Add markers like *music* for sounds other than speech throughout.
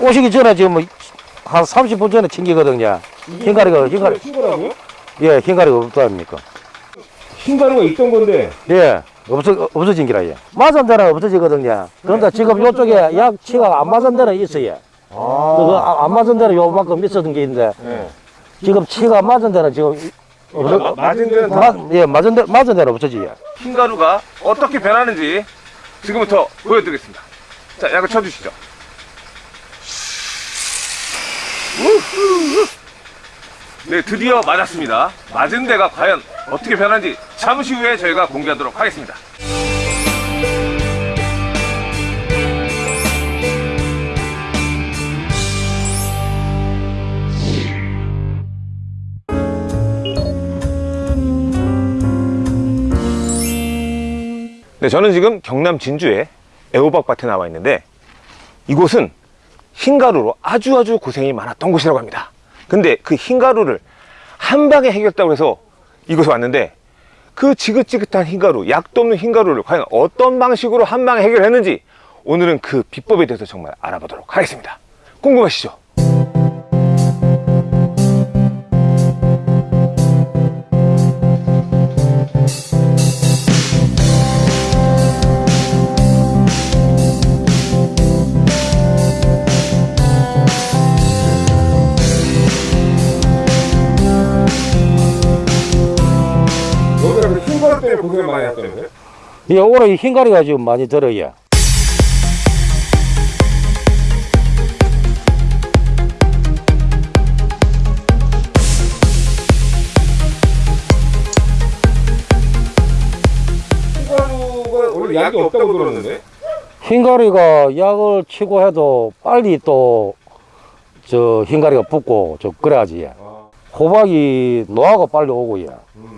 오시기 전에 지금 뭐 한 30분 전에 챙기거든요. 흰가리가, 흰가리, 친거라고요? 예, 흰가리가 없다니까. 흰가루가 있던 건데 예, 없어, 없어진 기라, 예. 맞은 데는 없어지거든요. 그런데 지금 요쪽에 약치가 안 맞은 데는 있어요. 그거 아- 안 맞은 데는 요만큼 있었던 게 있는데, 네. 지금 치가 맞은 데는 지금, 마- 맞은 데는 다 맞, 예, 맞은 데, 맞은 데는 없어지요. 흰가루가 어떻게 변하는지 지금부터 보여드리겠습니다. 자, 약을 쳐주시죠. 네, 드디어 맞았습니다. 맞은 데가 과연 어떻게 변하는지 잠시 후에 저희가 공개하도록 하겠습니다. 네, 저는 지금 경남 진주의 애호박 밭에 나와 있는데 이곳은 흰가루로 아주 아주 고생이 많았던 곳이라고 합니다. 근데 그 흰가루를 한 방에 해결했다고 해서 이곳에 왔는데 그 지긋지긋한 흰가루, 약도 없는 흰가루를 과연 어떤 방식으로 한 방에 해결했는지 오늘은 그 비법에 대해서 정말 알아보도록 하겠습니다. 궁금하시죠? 고생을 많이 했다면서요? 예, 올해 이 흰가리가 지금 많이 들어요. 흰가루가 원래 약이 없다고 들었는데 흰가리가 약을 치고 해도 빨리 또 저 흰가리가 붙고 저 그래야지. 아, 호박이 노화가 빨리 오고요.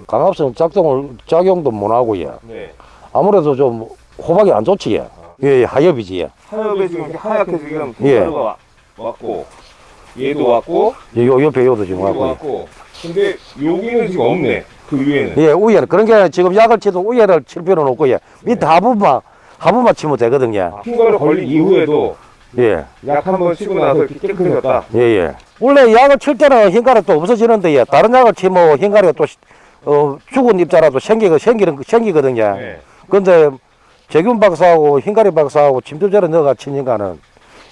강압성 작동을 작용도 못 하고요. 네. 아무래도 좀 호박이 안 좋지. 예, 예 하엽이지. 예. 하엽에 지금 이렇게 하얗게 지금 예. 왔고 얘도 왔고 요 옆에 요도 지금 여기도 하고. 왔고 근데 여기는 지금 없네 그 위에는 예, 우에는 그런 게 지금 약을 치도 우에를 칠 필요는 없고 예. 밑에 하부만 하부만 치면 되거든요. 흰가루 걸린 이후에도 예, 약 한 번 치고 나서 이렇게 깨끗해졌다 예, 예. 원래 약을 칠 때는 흰가루 또 없어지는데 예. 다른 약을 치면 흰가루가 또 어, 죽은 입자라도 생기거 생기는 생기거든요. 네. 근데 재균 박사하고 흰가리 박사하고 침투제를 넣어가 치니까는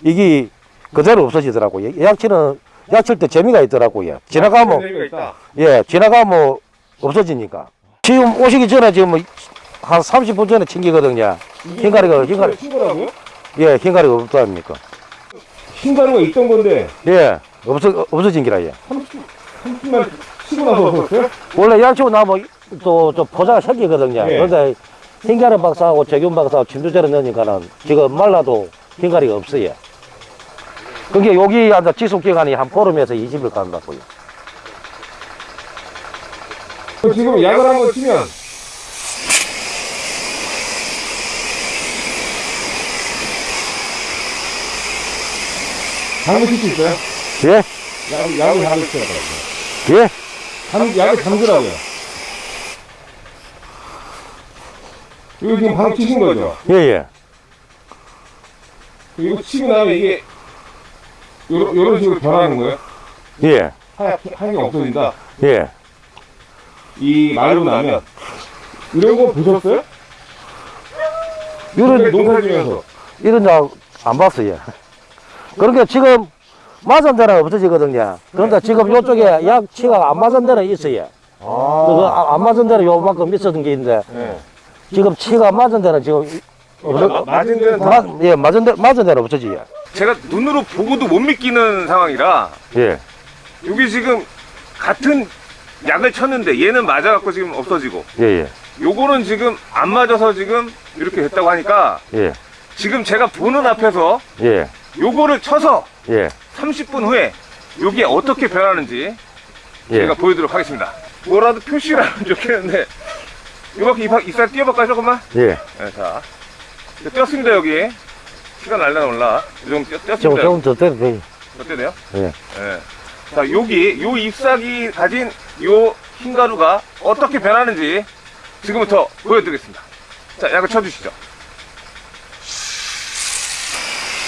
이게 그대로 없어지더라고요. 약치는 약칠 때 재미가 있더라고요. 지나가면 재미가 있다. 예 지나가면 없어지니까. 지금 오시기 전에 지금 뭐한 30분 전에 챙기거든요. 흰가리가 흰가리 흰가루라고요? 예 흰가리가 없다니까. 흰가루가 있던 건데 예 없어 없어진 기라 예. 30만 치고 나서 없었어요? 원래 약치고 나면 또저 포자가 생기거든요. 예. 그런데 흰가리 박사하고 재균 박사하고 침투제를 넣으니까는 지금 말라도 흰가리가 없어요. 그게 여기 앉아 지속 기간이 한 보름에서 20일 간다고요. 지금 약을 한번 치면 잠을 칠수 있어요? 예? 약, 약을 쳐야 돼요. 예? 잠, 약을 잠그라고요. 이거 지금 방 치신 거죠? 예, 예. 이거 치고 나면 이게 요런, 요런 식으로 변하는 거예요? 예. 하얗게, 하얀 게 없어진다. 예. 이 말로 나면 이런 거 보셨어요? 이런, 농사 지면서 이런 약안 봤어요. 그러니까 지금 맞은 데는 없어지거든요. 그런데 지금 요쪽에 약치가 안 맞은 데는 있어요. 그거 아- 안 맞은 데는 요만큼 있었던 게 있는데 네. 지금 치가 맞은 데는 지금 마- 맞은 데는 다 맞, 예, 맞은 데, 맞은 데는 없어지요. 제가 눈으로 보고도 못 믿기는 상황이라 예. 여기 지금 같은 약을 쳤는데 얘는 맞아갖고 지금 없어지고 예, 예. 요거는 지금 안 맞아서 지금 이렇게 됐다고 하니까 예. 지금 제가 보는 앞에서 예. 요거를 쳐서 예. 30분 후에 요게 어떻게 변하는지 예. 제가 보여드리도록 하겠습니다. 뭐라도 표시를 하면 좋겠는데 요밖에 이살 띄워볼까요 조금만? 예. 네, 자 이제 띄었습니다 여기 시간 날라 올라 이 정도 띄- 조금, 띄었습니다 조금 더 때도 돼요. 어때 돼요? 예. 네. 자 여기 요 잎사귀 가진 요 흰가루가 어떻게 변하는지 지금부터 보여드리겠습니다. 자 약을 쳐주시죠. 우후.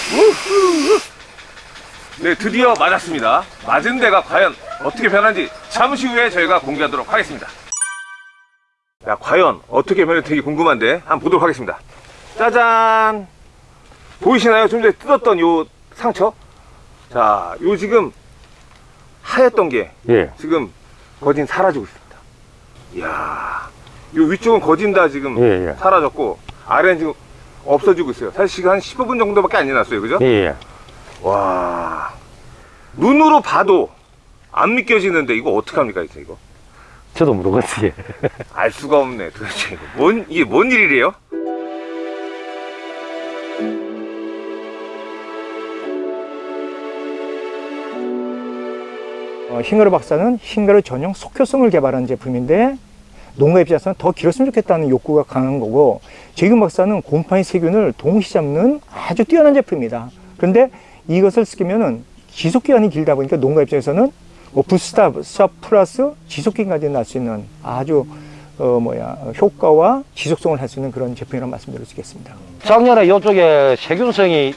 네, 드디어 맞았습니다. 맞은 데가 과연 어떻게 변한지 잠시 후에 저희가 공개하도록 하겠습니다. 자, 과연 어떻게 변할지 되게 궁금한데 한번 보도록 하겠습니다. 짜잔! 보이시나요? 좀 전에 뜯었던 요 상처? 자, 요 지금 하였던 게 예. 지금 거진 사라지고 있습니다. 이야, 요 위쪽은 거진 다 지금 예, 예. 사라졌고 아래는 지금 없어지고 있어요. 사실 지금 한 15분 정도밖에 안 지났어요. 그죠? 예, 예. 와 눈으로 봐도 안 믿겨지는데 이거 어떡합니까 이제 이거 저도 모르겠어요. *laughs* 알 수가 없네 도대체 이거 뭔 이게 뭔 일이래요? 어, 흰가루 박사는 흰가루 전용 속효성을 개발한 제품인데 농가 입장에서는 더 길었으면 좋겠다는 욕구가 강한 거고 제균 박사는 곰팡이 세균을 동시 잡는 아주 뛰어난 제품입니다. 그런데 이것을 쓰면은 지속 기간이 길다 보니까 농가 입장에서는 뭐 부스타, 샵 플러스 지속 기간까지 날 수 있는 아주 어 뭐야 효과와 지속성을 할 수 있는 그런 제품이라고 말씀드릴 수 있겠습니다. 작년에 요쪽에 세균성이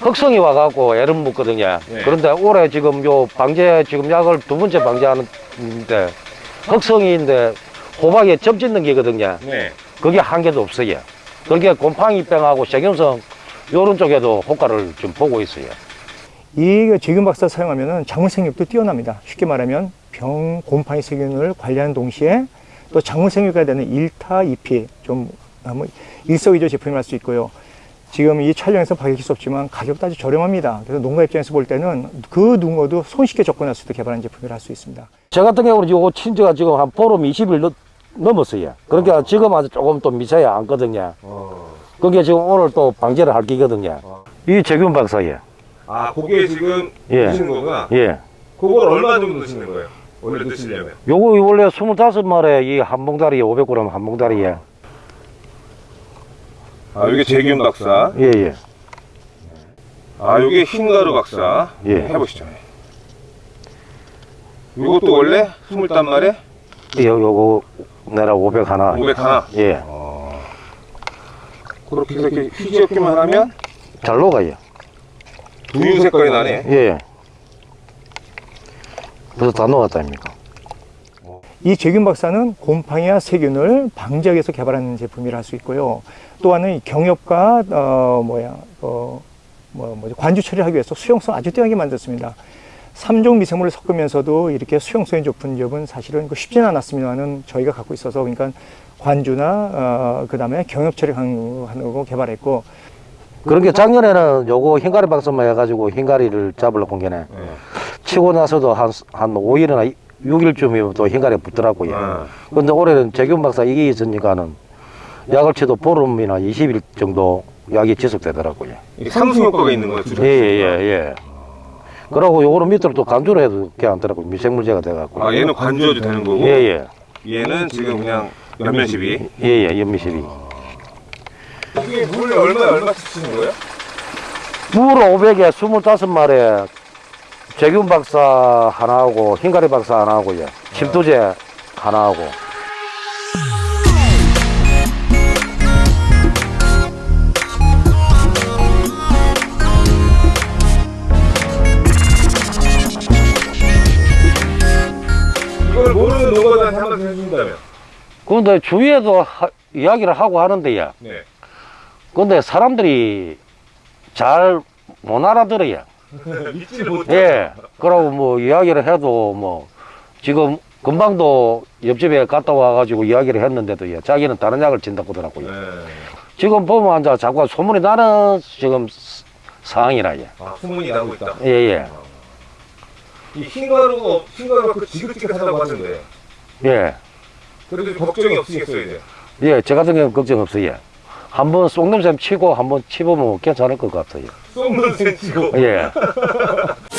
흑성이 와갖고 애를 묻거든요. 네. 그런데 올해 지금 요 방제 지금 약을 두 번째 방제하는데 흑성이인데 호박에 점 짓는 게거든요. 네. 그게 한 개도 없어요. 그게 곰팡이병하고 세균성 요런 쪽에도 효과를 좀 보고 있어요. 이 제균 박사 사용하면은 작물 생육도 뛰어납니다. 쉽게 말하면 병 곰팡이 세균을 관리하는 동시에 또 작물 생육에 되는 1타 2피 좀뭐 일석이조 제품이 할 수 있고요. 지금 이 촬영에서 밝힐 수 없지만 가격도 아주 저렴합니다. 그래서 농가 입장에서 볼 때는 그 누구도 손쉽게 접근할 수 있도록 개발한 제품이라 할수 있습니다. 저 같은 경우는 요 친지가 지금 한 보름 20일 넘, 넘었어요. 그러니까 지금 아주 조금 또 미세야 않거든요. 그게 지금 오늘 또 방제를 할 기거든요. 이 제균 박사예. 아 그게 지금 예. 드시는 거구나 예. 그걸 얼마 정도 드시는 거예요? 원래 드시려면 요거 원래 25마리에 이한 봉다리에 500g 한 봉다리에. 아 이게 재균 박사 예, 예. 아 요게 흰가루 박사 예. 해보시죠 이것도 원래 20단말에 요, 내가 500 하나. 500 하나 예. 그렇게 해서 이렇게 휴지 없기만 하면 잘 녹아요. 두유 색깔이 나네 예. 그래서 다 녹았다입니까? 이 제균 박사는 곰팡이와 세균을 방지하기 위해서 개발한 제품이라 할 수 있고요. 또한은 이 경협과 어 뭐야 어, 뭐 뭐지 관주 처리하기 위해서 수용성 아주 뛰어나게 만들었습니다. 3종 미생물을 섞으면서도 이렇게 수용성이 높은 점은 사실은 그 쉽지는 않았습니다만은 저희가 갖고 있어서 그러니까 관주나 어, 그 다음에 경협 처리 하는 거 개발했고 그러니까 작년에는 요거 흰가리 박사만 해가지고 흰가리를 잡으려고 온 게네. 치고 나서도 한, 한 5일이나 6일쯤이면 또 흰가리 붙더라고요. 아. 근데 올해는 재균 박사 이게 있으니까는 약을 쳐도 보름이나 20일 정도 약이 지속되더라고요. 이게 상승 효과가 있는 거예요 예, 예, 예, 예. 그러고 요거는 밑으로 또 간주를 해도 괜찮더라고요. 미생물제가 돼갖고. 아 얘는 관주어도 되는 거고 예, 예. 얘는 지금 그냥 연면십이 예, 예, 연미십이. 이게 물에 얼마에 얼마씩 쓰는 거예요? 물 500에 25마리에 재균 박사 하나하고 흰가리 박사 하나하고요. 침투제 하나하고. 해준다면 근데 주위에도 하- 이야기를 하고 하는데요. 네. 근데 사람들이 잘 못 알아들어요. *laughs* 믿지 못해 예. 그러고 뭐 이야기를 해도 뭐 지금 금방도 옆집에 갔다 와가지고 이야기를 했는데도 예, 자기는 다른 약을 진다고 하더라고요. 네. 지금 보면 앉아 자꾸 소문이 나는 지금 스- 상황이라 예. 아 소문이 나고 있다 예, 예. 이 흰가루가 흰가루가 그 지긋지긋하다고 하던데 예. 그래도 걱정이 없으겠어요 이제. 예, 저 같은 경우는 걱정 없어요. 예. 한번 쏙넘샘 치고 한번 치보면 괜찮을 것 같아요. 쏙넘샘 치고. 예. *laughs*